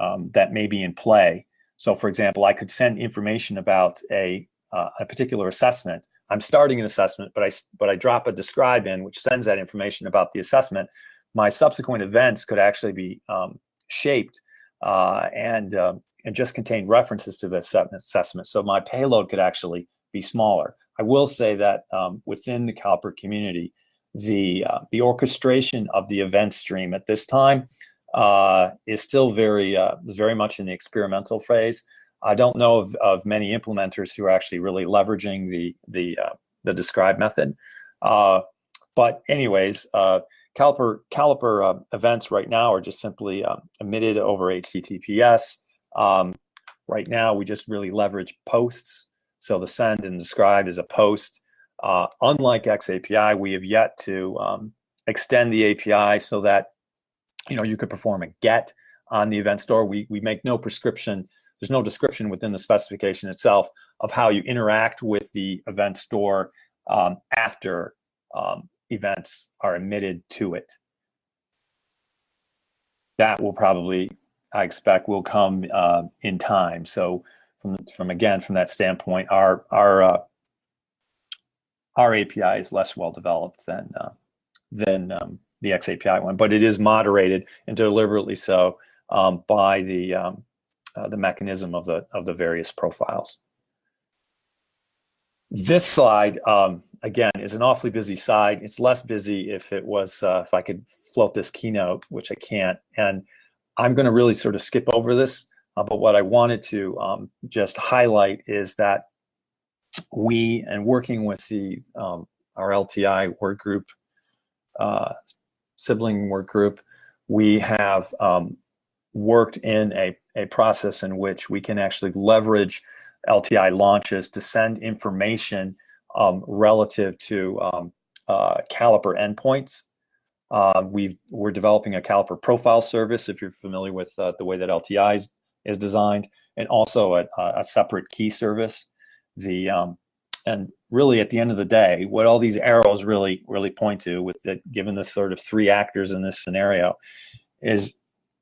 um, that may be in play. So, for example, I could send information about a uh, a particular assessment. I'm starting an assessment, but I but I drop a describe in, which sends that information about the assessment. My subsequent events could actually be um, shaped uh, and um, and just contain references to the assessment. So my payload could actually be smaller. I will say that um, within the Caliper community, the uh, the orchestration of the event stream at this time uh, is still very uh, very much in the experimental phase. I don't know of, of many implementers who are actually really leveraging the the uh, the describe method. Uh, but anyways, uh, Caliper Caliper events right now are just simply emitted over HTTPS. Um, right now, we just really leverage posts so the send and describe is a post. Uh, unlike XAPI, we have yet to um, extend the API so that you know you could perform a get on the event store. We we make no prescription. There's no description within the specification itself of how you interact with the event store um, after um, events are emitted to it. That will probably, I expect, will come uh, in time. So from from again from that standpoint, our our uh, our API is less well developed than uh, than um, the XAPI one, but it is moderated and deliberately so um, by the um, uh, the mechanism of the of the various profiles. This slide, um, again, is an awfully busy slide. It's less busy if it was, uh, if I could float this keynote, which I can't. And I'm going to really sort of skip over this. Uh, but what I wanted to um, just highlight is that we, and working with the um, our LTI work group, uh, sibling work group, we have um, worked in a, a process in which we can actually leverage LTI launches to send information um, relative to um, uh, caliper endpoints. Uh, we are developing a caliper profile service, if you're familiar with uh, the way that LTI is, is designed, and also a, a, separate key service. The um, and really at the end of the day, what all these arrows really really point to, with the, given the sort of three actors in this scenario, is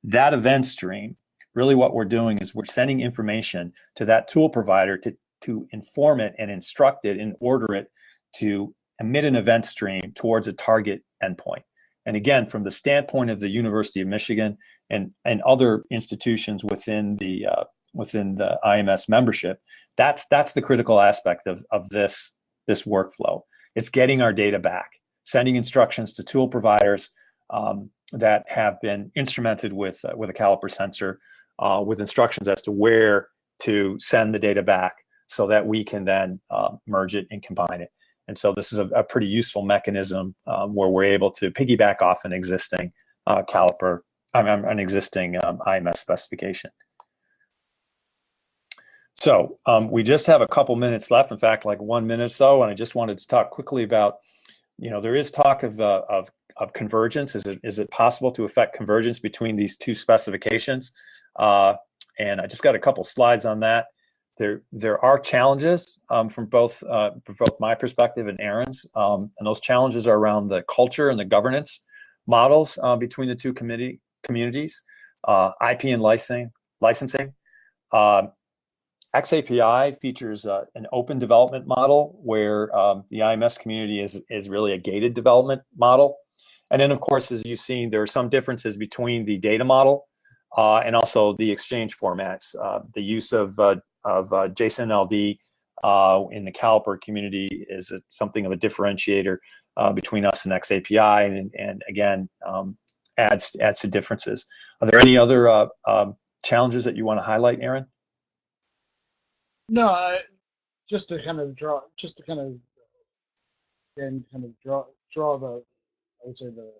that event stream really what we're doing is we're sending information to that tool provider to, to inform it and instruct it and order it to emit an event stream towards a target endpoint. And again, from the standpoint of the University of Michigan and, and other institutions within the uh, within the IMS membership, that's that's the critical aspect of, of this this workflow. It's getting our data back, sending instructions to tool providers um, that have been instrumented with uh, with a caliper sensor uh, with instructions as to where to send the data back so that we can then uh, merge it and combine it. And so this is a, a pretty useful mechanism um, where we're able to piggyback off an existing uh, caliper, an existing um, IMS specification. So um, we just have a couple minutes left, in fact, like one minute or so, and I just wanted to talk quickly about, you know, there is talk of, uh, of, of convergence. Is it, is it possible to affect convergence between these two specifications? Uh, and I just got a couple slides on that. There, there are challenges um, from both, uh, from both my perspective and Aaron's, um, and those challenges are around the culture and the governance models uh, between the two committee communities, uh, IP and licensing. licensing. Uh, XAPI features uh, an open development model where um, the IMS community is, is really a gated development model. And then, of course, as you've seen, there are some differences between the data model uh, and also the exchange formats. Uh, the use of, uh, of uh, JSON LD uh, in the Caliper community is a, something of a differentiator uh, between us and XAPI, and, and again, um, adds, adds to differences. Are there any other um, challenges that you want to highlight, Aaron? No, I, just to kind of draw, just to kind of, again, kind of draw, draw the, I would say the,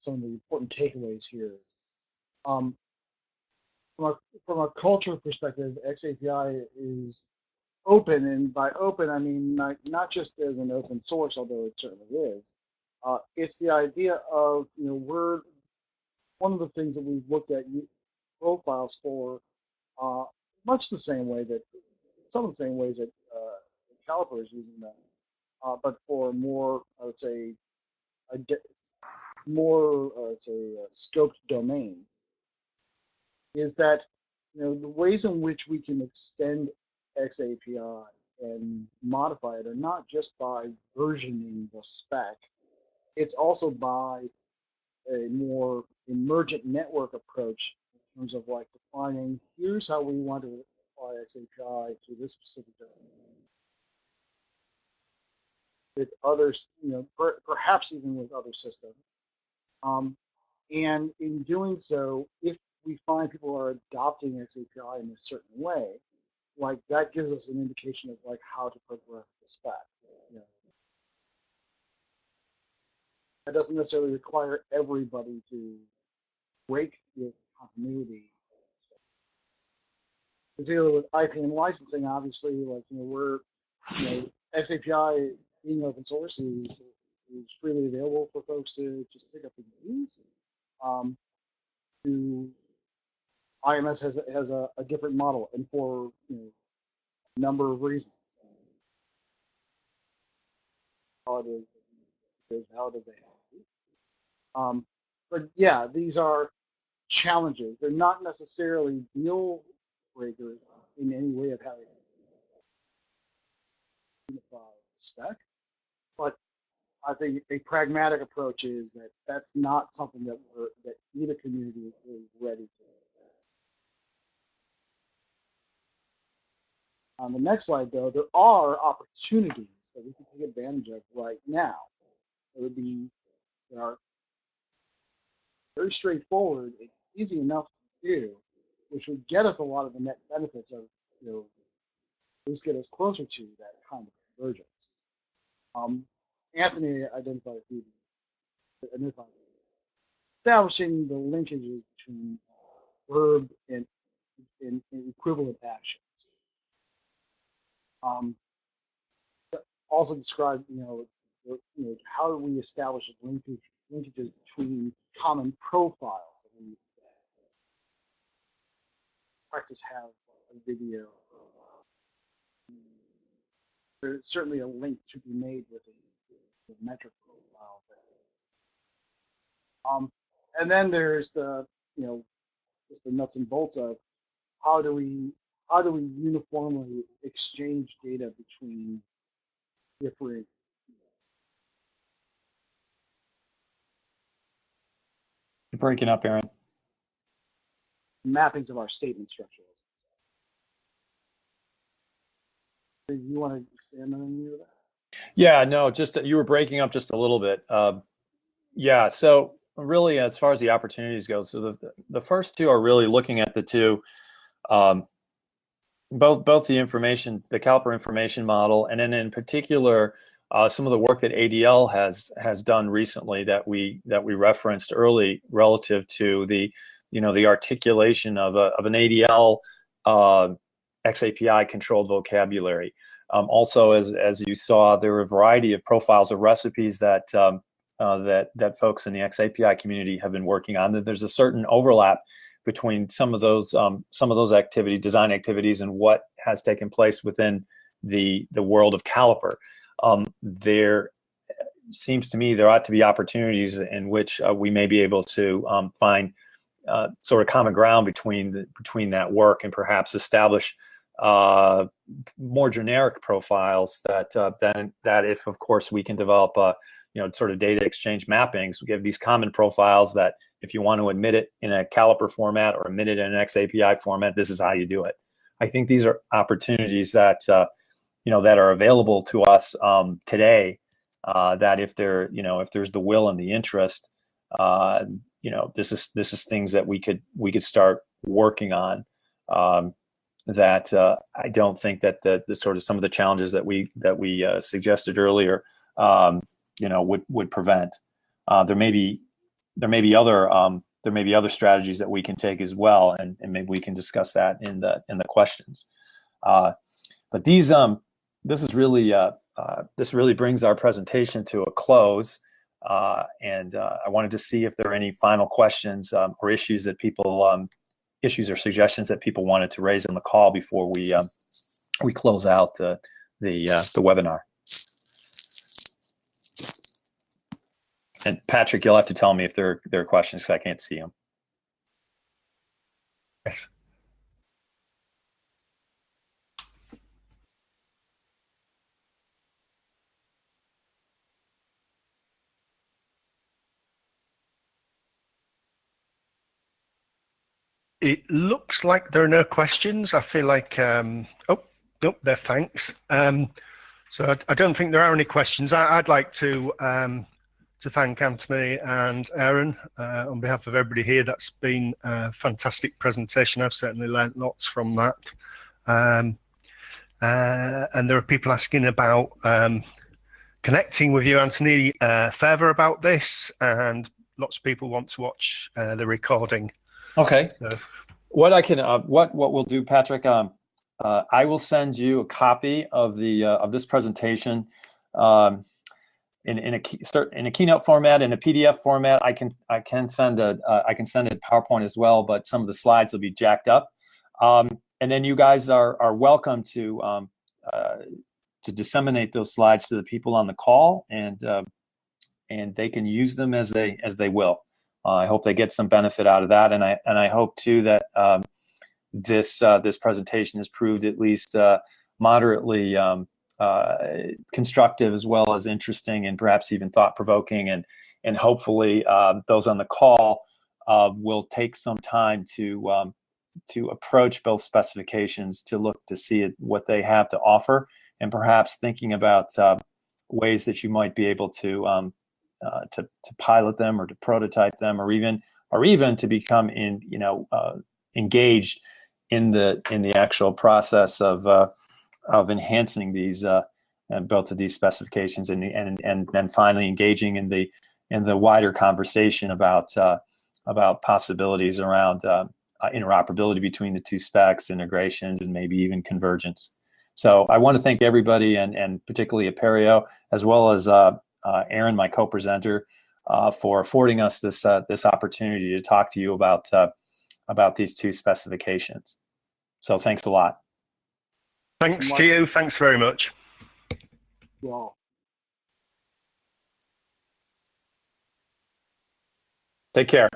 some of the important takeaways here. Um, from a from a culture perspective, XAPI is open, and by open I mean not, not just as an open source, although it certainly is. Uh, it's the idea of you know we're one of the things that we've looked at profiles for, uh, much the same way that some of the same ways that uh, Caliper is using them, uh, but for more I would say a more uh, say scoped domain is that you know the ways in which we can extend XAPI and modify it are not just by versioning the spec, it's also by a more emergent network approach in terms of like defining here's how we want to apply XAPI to this specific domain. With others, you know, per, perhaps even with other systems. Um, and in doing so, if we find people are adopting XAPI in a certain way, like that gives us an indication of like how to progress the spec. You know. That doesn't necessarily require everybody to break with continuity. Particularly with IP and licensing, obviously, like you know, we're you know, XAPI being open source is is freely available for folks to just pick up and use. Um, to IMS has has a, a different model, and for you know, a number of reasons. How it is, how is they. Um, but yeah, these are challenges. They're not necessarily deal breakers in any way of having unified spec, but I think a pragmatic approach is that that's not something that that either community is ready to. On the next slide, though, there are opportunities that we can take advantage of right now. It would be, they are very straightforward and easy enough to do, which would get us a lot of the net benefits of, you know, at least get us closer to that kind of convergence. Um, Anthony identified a few, identified establishing the linkages between verb and, and, and equivalent actions. Um, also describe, you know, you know, how do we establish linkage, linkages between common profiles? we practice have a video. There's certainly a link to be made with a, the metric profile. Um, and then there's the, you know, just the nuts and bolts of how do we how do we uniformly exchange data between different You're breaking up, Aaron. mappings of our statement structure. Do you want to expand on any of that? Yeah, no, just you were breaking up just a little bit. Uh, yeah, so really, as far as the opportunities go, so the the first two are really looking at the two, um, both both the information, the Caliper information model, and then in particular, uh, some of the work that ADL has has done recently that we that we referenced early relative to the you know the articulation of a of an ADL uh, XAPI controlled vocabulary. Um, also, as as you saw, there are a variety of profiles of recipes that um, uh, that that folks in the XAPI community have been working on. That there's a certain overlap between some of those um, some of those activity design activities and what has taken place within the the world of Caliper. Um, there seems to me there ought to be opportunities in which uh, we may be able to um, find uh, sort of common ground between the, between that work and perhaps establish uh, more generic profiles that uh, then that if of course we can develop uh, you know sort of data exchange mappings. We give these common profiles that if you want to admit it in a caliper format or admit it in an XAPI format this is how you do it. I think these are opportunities that uh, you know that are available to us um, today uh, that if there you know if there's the will and the interest uh, you know this is this is things that we could we could start working on um, that uh, I don't think that the, the sort of some of the challenges that we that we uh, suggested earlier, um, you know, would would prevent. Uh, there may be there may be other um, there may be other strategies that we can take as well, and, and maybe we can discuss that in the in the questions. Uh, but these um this is really uh, uh, this really brings our presentation to a close. and I wanted to see if there are any final questions um, or issues that people um, issues or suggestions that people wanted to raise in the call before we um, we close out the the uh, the webinar. And Patrick, you'll have to tell me if there there are questions because I can't see them. Yes. It looks like there are no questions. I feel like, um, oh, nope, there, thanks. Um, so I, I, don't think there are any questions. I, would like to um, to thank Anthony and Aaron uh, on behalf of everybody here. That's been a fantastic presentation. I've certainly learnt lots from that. Um, uh, and there are people asking about um, connecting with you, Anthony, uh, further about this, and lots of people want to watch uh, the recording. Okay. So. What I can, uh, what what we'll do, Patrick, um, uh, I will send you a copy of the uh, of this presentation, um, in, in a start in a keynote format in a PDF format. I can I can send a uh, I can send a PowerPoint as well, but some of the slides will be jacked up. Um, and then you guys are are welcome to um, uh, to disseminate those slides to the people on the call, and uh, and they can use them as they as they will. Uh, I hope they get some benefit out of that, and I and I hope too that um, this uh, this presentation has proved at least uh, moderately um, uh, constructive as well as interesting and perhaps even thought provoking, and and hopefully uh, those on the call uh, will take some time to um, to approach both specifications to look to see what they have to offer, and perhaps thinking about ways that you might be able to um, uh, to to pilot them or to prototype them or even or even to become in you know uh, engaged in the in the actual process of of enhancing these uh, both of these specifications and and and then finally engaging in the in the wider conversation about uh, about possibilities around uh, interoperability between the two specs, integrations, and maybe even convergence. So I want to thank everybody and and particularly Apereo as well as uh, Aaron, my co-presenter, uh, for affording us this uh, this opportunity to talk to you about about these two specifications. So thanks a lot. Thanks to you. Thanks very much. Well. Take care.